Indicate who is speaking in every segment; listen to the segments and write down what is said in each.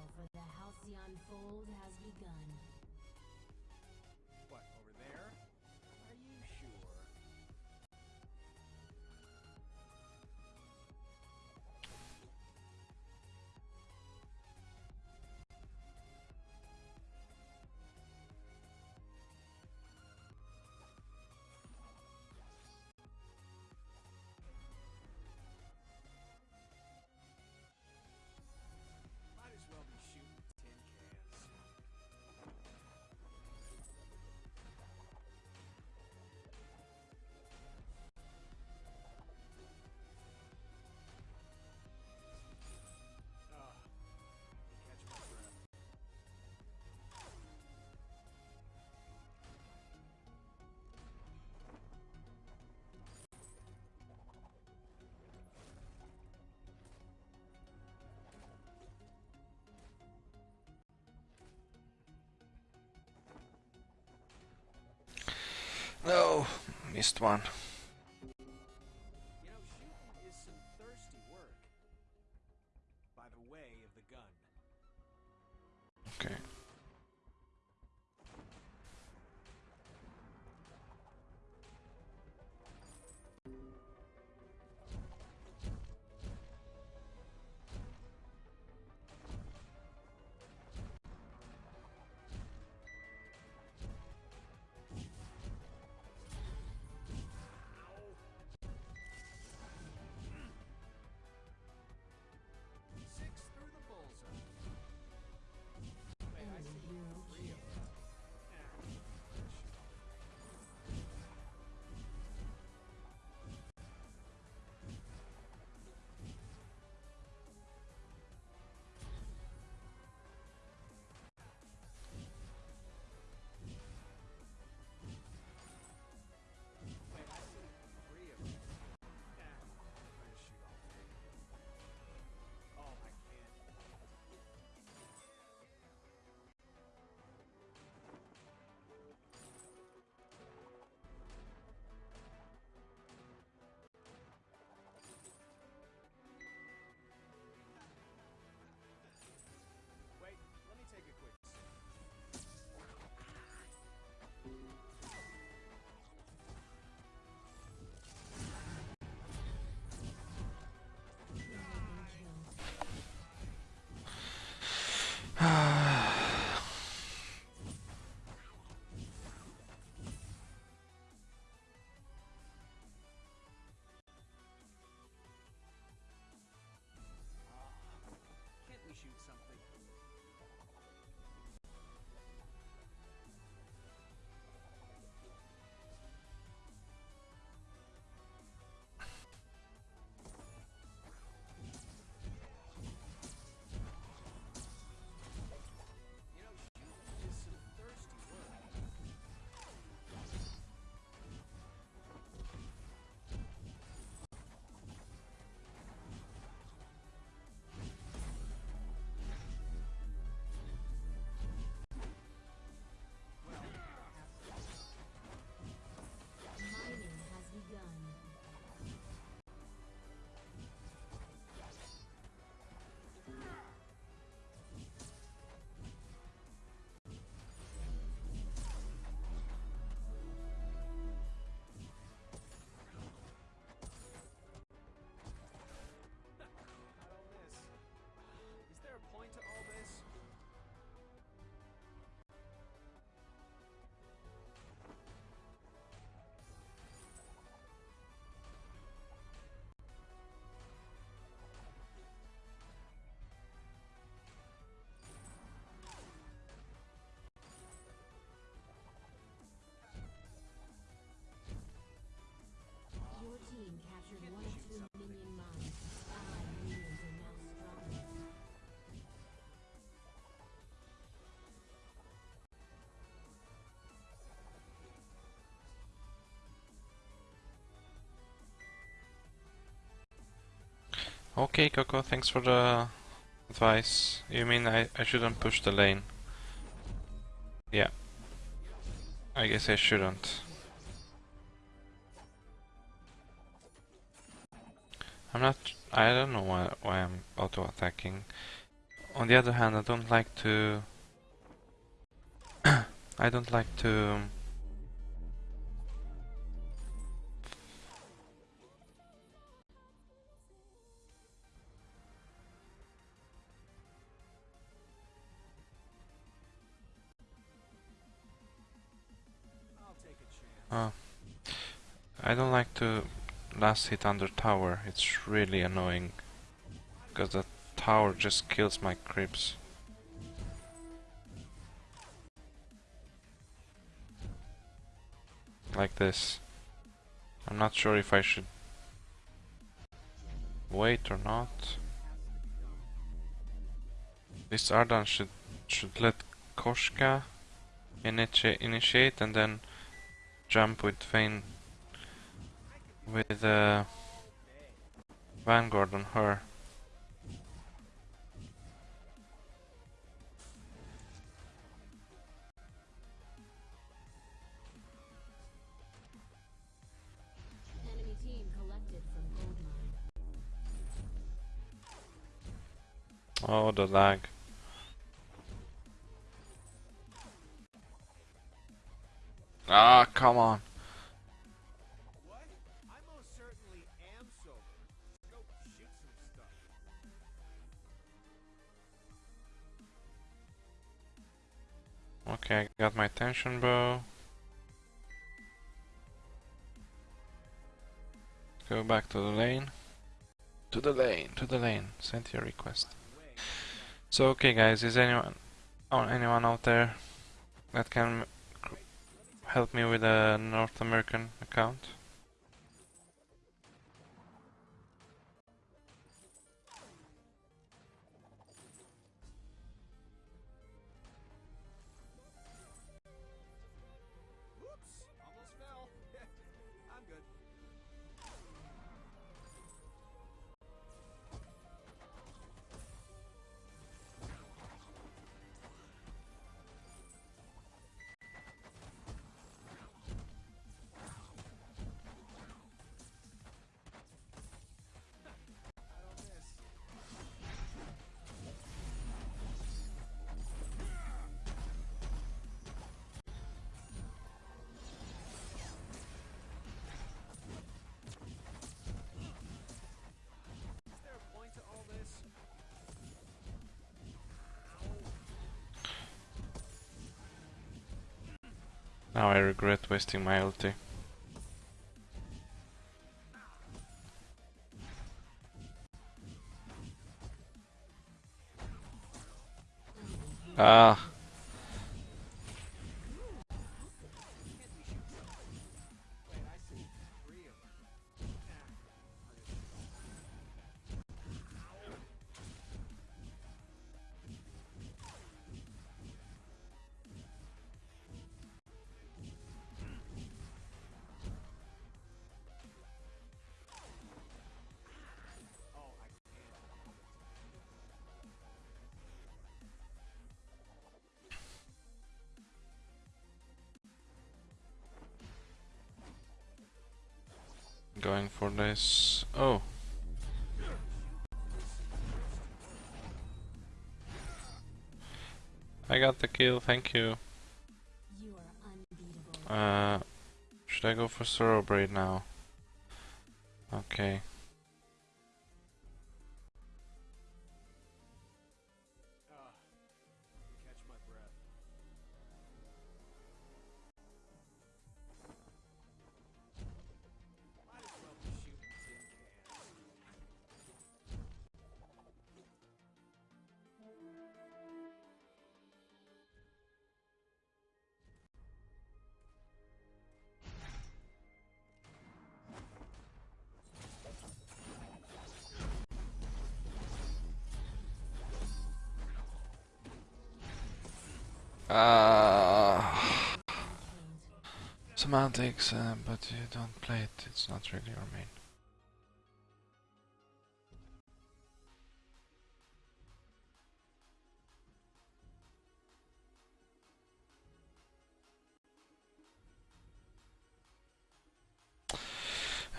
Speaker 1: battle for the Halcyon Fold has begun.
Speaker 2: No, missed one. Okay, Coco, thanks for the advice. You mean I, I shouldn't push the lane? Yeah. I guess I shouldn't. I'm not... I don't know why, why I'm auto-attacking.
Speaker 3: On the other hand, I don't like to... I don't like to...
Speaker 1: Um,
Speaker 3: oh. I don't like to last hit under tower. It's really annoying. Because the tower just kills my creeps. Like this. I'm not sure if I should wait or not. This Ardan should should let Koshka initi initiate and then jump with Vayne with uh, Vanguard on her.
Speaker 2: Enemy team collected from gold mine.
Speaker 3: Oh, the lag. Ah, come on. Okay, I got my tension bow. Go back to the lane. To the lane, to the lane. Send your request. So, okay, guys, is anyone, oh, anyone out there that can help me with a North American account? Now I regret wasting my ulti. Ah, going for this. Oh. I got the kill, thank you. Uh, should I go for Sorrowblade now? Okay.
Speaker 1: Ah.
Speaker 3: Semantics, uh, but you don't play it, it's not really your main.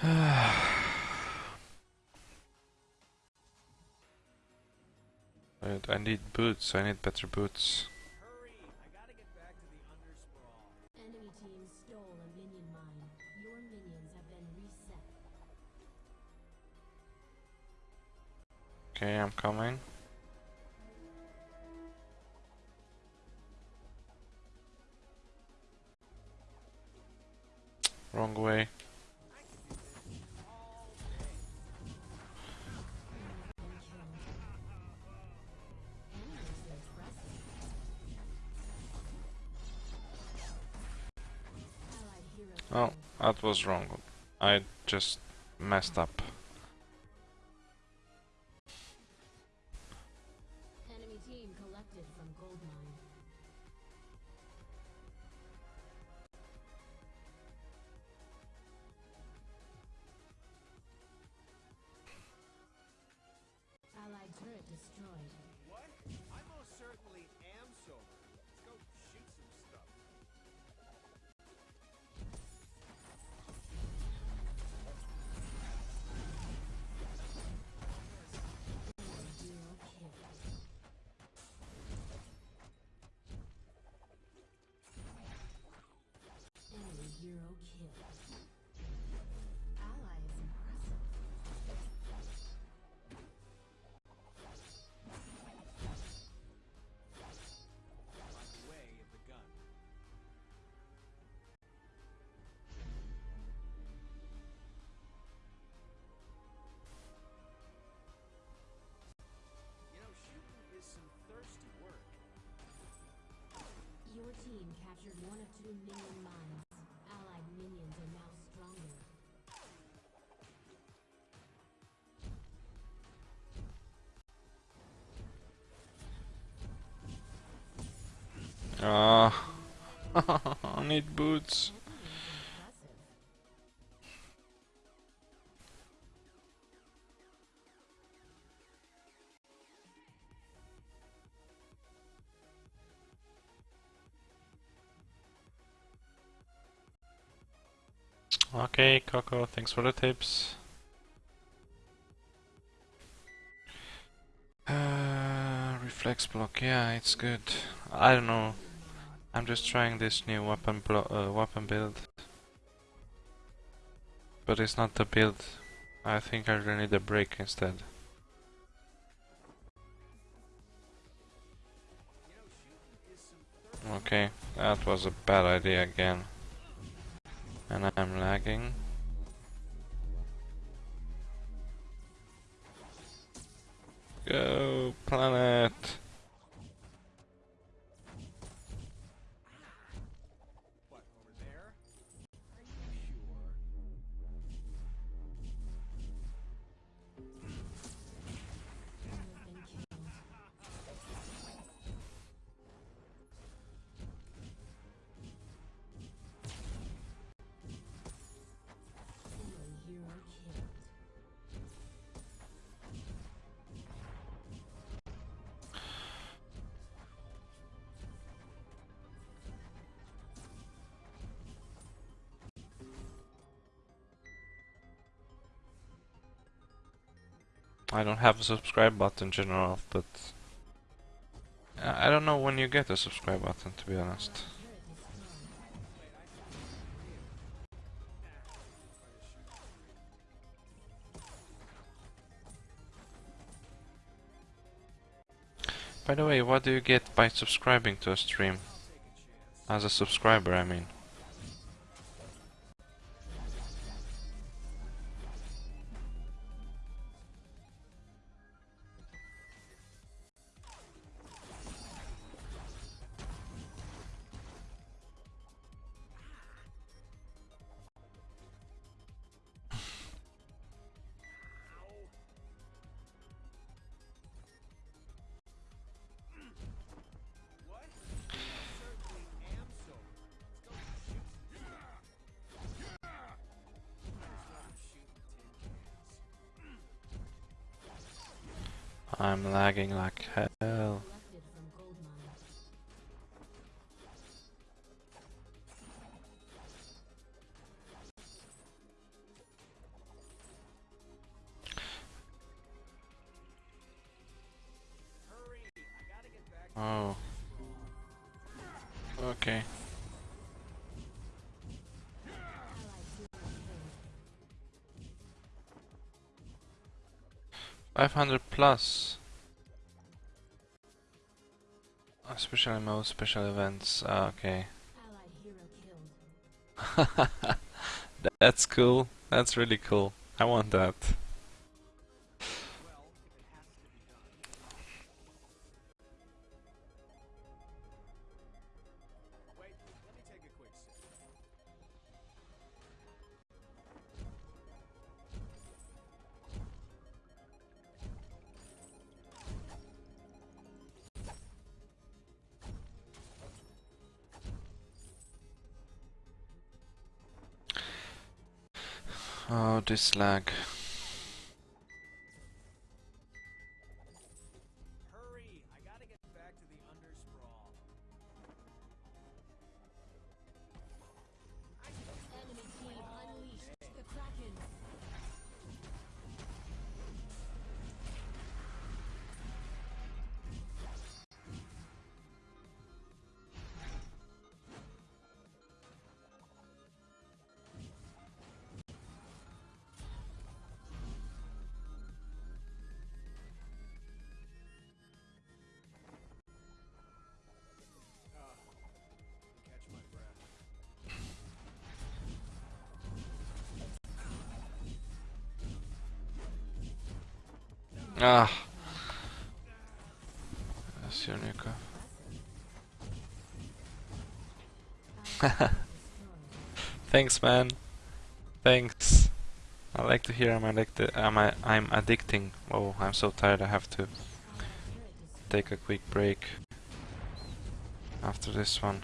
Speaker 3: I need boots. I need better boots. Okay, I'm coming. Wrong way. Oh, that was wrong. I just messed up. Need boots. Okay, Coco, thanks for the tips. Uh, reflex block, yeah, it's good. I don't know. I'm just trying this new weapon uh, weapon build, but it's not the build. I think I really need a break instead. Okay, that was a bad idea again. And I'm lagging. Go, planet! I don't have a subscribe button general, but I I don't know when you get a subscribe button to be honest. By the way, what do you get by subscribing to a stream? As a subscriber, I mean. I'm lagging like hell. 500 plus. Oh, special mode, special events. Ah, okay. That's cool. That's really cool. I want that. Oh, this lag.
Speaker 1: Ah.
Speaker 3: Nico. Thanks, man. Thanks. I like to hear I'm addicted. I'm I'm addicting. Oh, I'm so tired. I have to take a quick break after this one.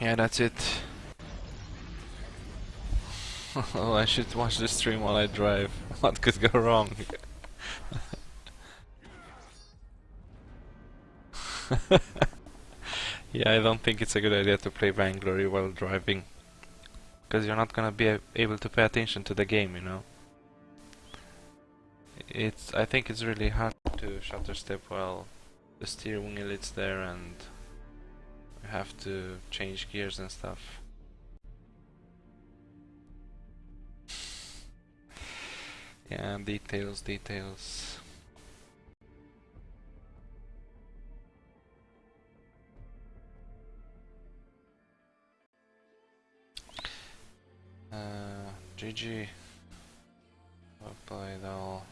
Speaker 3: Yeah, that's it. oh, I should watch the stream while I drive. What could go wrong? yeah, I don't think it's a good idea to play Vainglory while driving. Because you're not gonna be able to pay attention to the game, you know? It's. I think it's really hard to stutter step while the steering wheel is there and have to change gears and stuff. Yeah, details, details. Uh, GG. Well played all.